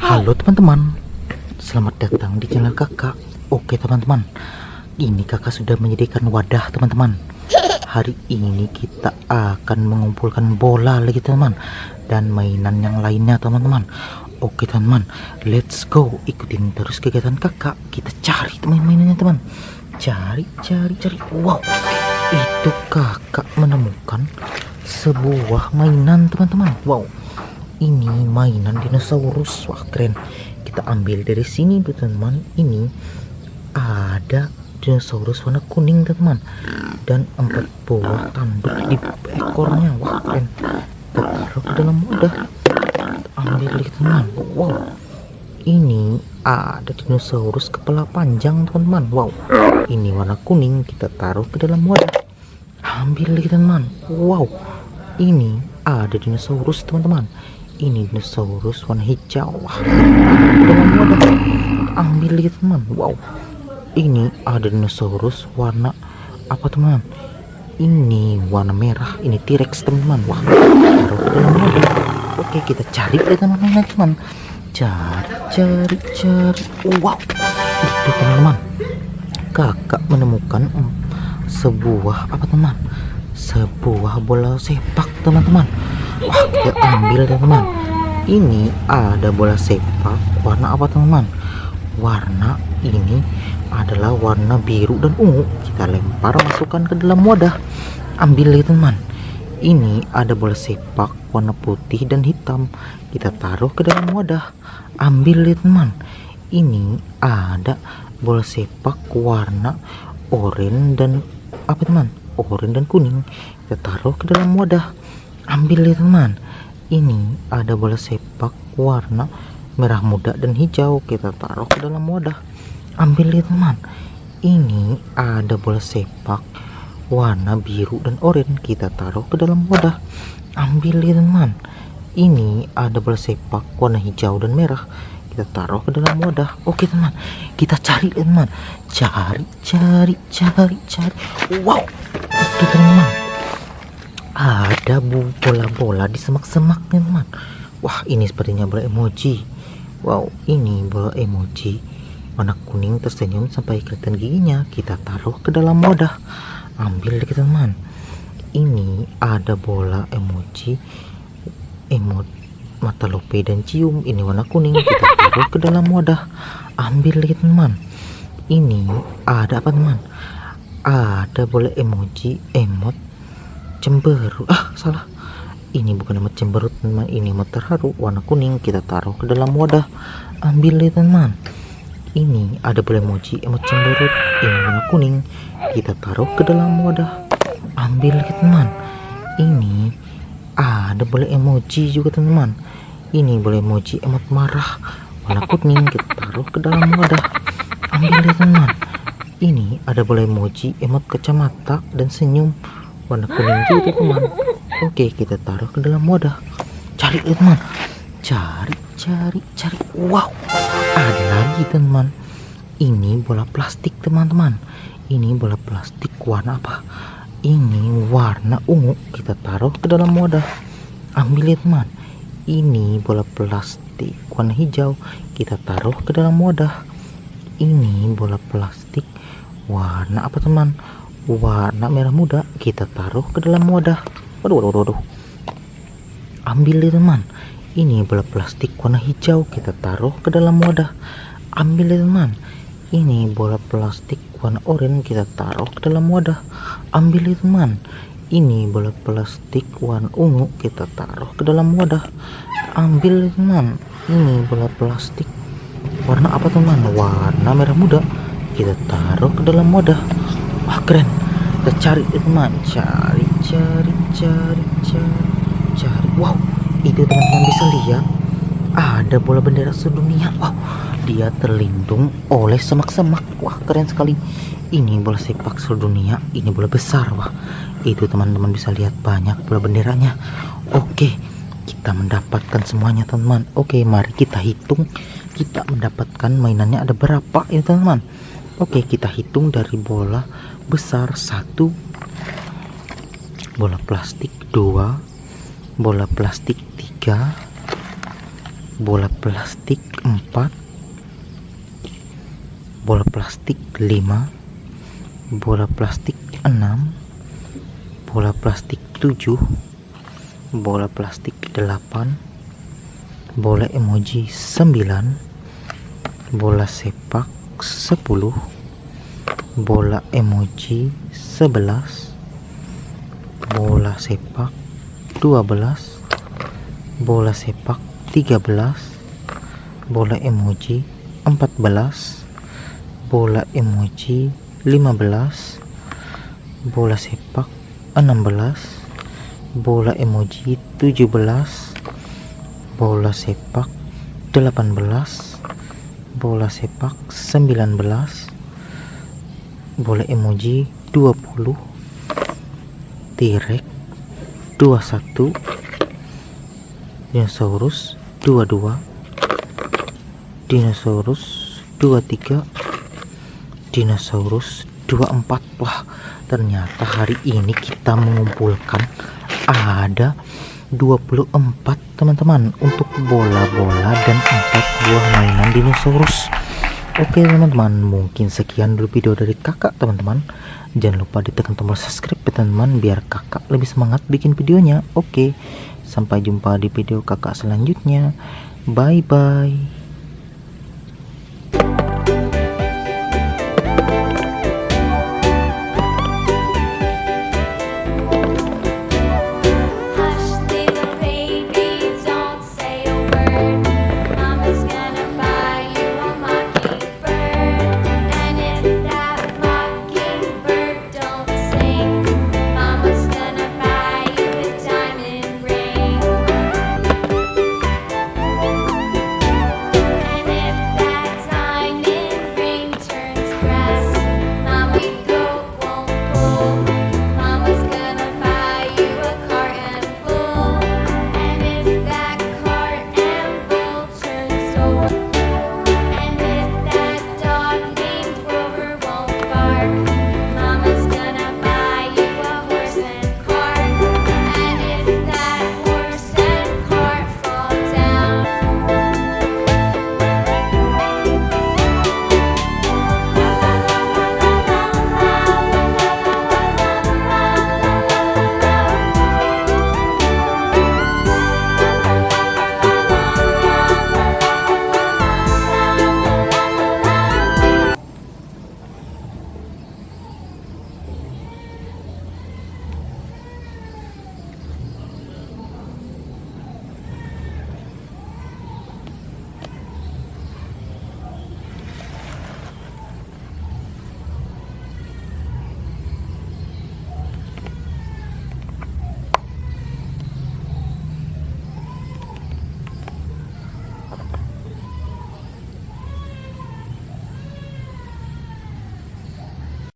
Halo teman-teman, selamat datang di channel kakak. Oke teman-teman, ini kakak sudah menyediakan wadah teman-teman. Hari ini kita akan mengumpulkan bola lagi teman dan mainan yang lainnya teman-teman. Oke teman-teman, let's go ikutin terus kegiatan kakak. Kita cari teman-mainannya teman. Cari, cari, cari. Wow, itu kakak menemukan sebuah mainan teman-teman. Wow, ini mainan dinosaurus. Wah keren. Kita ambil dari sini teman-teman. Ini ada dinosaurus warna kuning teman-teman dan empat buah tanduk di ekornya. Wah keren. Taruh ke dalam wadah ambil lagi teman. Wow. Ini ada dinosaurus kepala panjang teman-teman wow. Ini warna kuning. Kita taruh ke dalam wadah. Ambil lagi teman. Wow. Ini ada dinosaurus teman-teman ini dinosaurus warna hijau. Wah ambil lagi teman. Wow. Ini ada dinosaurus warna apa teman? Ini warna merah. Ini T-Rex teman-teman wah. Oke kita cari deh teman-teman teman? Cari cari cari. Wow. Itu teman-teman kakak menemukan um, sebuah apa teman? Sebuah bola sepak teman-teman wah kita ambil teman-teman ini ada bola sepak warna apa teman-teman warna ini adalah warna biru dan ungu. Kita lempar masukkan ke dalam wadah. Ambil ya teman. Ini ada bola sepak warna putih dan hitam. Kita taruh ke dalam wadah. Ambil ya teman. Ini ada bola sepak warna oranye dan apa teman? Oranye dan kuning. Kita taruh ke dalam wadah ambil ya teman ini ada bola sepak warna merah muda dan hijau. Kita taruh ke dalam wadah. Ambil lihat teman ini ada bola sepak warna biru dan oranye. Kita taruh ke dalam wadah. Ambil lihat teman ini ada bola sepak warna hijau dan merah. Kita taruh ke dalam wadah. Oke teman kita cari teman cari cari cari cari. Wow. Itu teman ada bola-bola di semak-semaknya teman wah ini sepertinya bola emoji. Wow ini bola emoji. Warna kuning tersenyum sampai kelihatan giginya. Kita taruh ke dalam wadah. Ambil lagi teman. Ini ada bola emoji. Emot mata lope dan cium. Ini warna kuning. Kita taruh ke dalam wadah. Ambil lagi teman. Ini ada apa teman? Ada bola emoji emot cemberut. Ah salah. Ini bukan emot cemberut teman ini emot terharu. Warna kuning kita taruh ke dalam wadah. Ambil lagi teman ini ada boleh emoji emot cemberut. Ini warna kuning. Kita taruh ke dalam wadah. Ambil lagi teman ini ada boleh emoji juga teman ini boleh emoji emot marah. Warna kuning kita taruh ke dalam wadah. Ambil lagi teman ini ada boleh emoji emot kacamata dan senyum warna kuning juga teman oke kita taruh ke dalam wadah. Cari teman. Cari cari cari. Wow ada lagi teman. Ini bola plastik teman-teman. Ini bola plastik warna apa? Ini warna ungu. Kita taruh ke dalam wadah. Ambil ya teman. Ini bola plastik warna hijau. Kita taruh ke dalam wadah. Ini bola plastik warna apa teman warna merah muda. Kita taruh ke dalam wadah. Waduh waduh waduh ambil ya teman. Ini bola plastik warna hijau. Kita taruh ke dalam wadah. Ambil ya teman. Ini bola plastik warna oranye. Kita taruh ke dalam wadah. Ambil ya teman. Ini bola plastik warna ungu. Kita taruh ke dalam wadah. Ambil ya teman. Ini bola plastik warna apa teman? Warna merah muda. Kita taruh ke dalam wadah wah keren. Kita cari teman cari cari cari cari cari. Wow itu teman-teman bisa lihat. Ada bola bendera sedunia. Wow dia terlindung oleh semak-semak. Wah keren sekali. Ini bola sepak seluruh dunia ini bola besar wah. Itu teman-teman bisa lihat banyak bola benderanya. Oke kita mendapatkan semuanya teman-teman. Oke mari kita hitung. Kita mendapatkan mainannya ada berapa ya teman-teman oke kita hitung dari bola besar satu bola plastik dua bola plastik 3 bola plastik 4 bola plastik 5 bola plastik 6 bola plastik 7 bola plastik 8 bola emoji 9 bola sepak 10 bola emoji 11 bola sepak 12 bola sepak 13 bola emoji 14 bola emoji 15 bola sepak 16 bola emoji 17 bola sepak 18 bola sepak 19 bola emoji 20 tirek 21 dinosaurus 22 dinosaurus 23 dinosaurus 24 wah ternyata hari ini kita mengumpulkan ada 24 teman-teman untuk bola-bola dan empat buah mainan dinosaurus. Oke teman-teman mungkin sekian dulu video dari kakak teman-teman. Jangan lupa ditekan tombol subscribe ya teman-teman biar kakak lebih semangat bikin videonya. Oke sampai jumpa di video kakak selanjutnya. Bye bye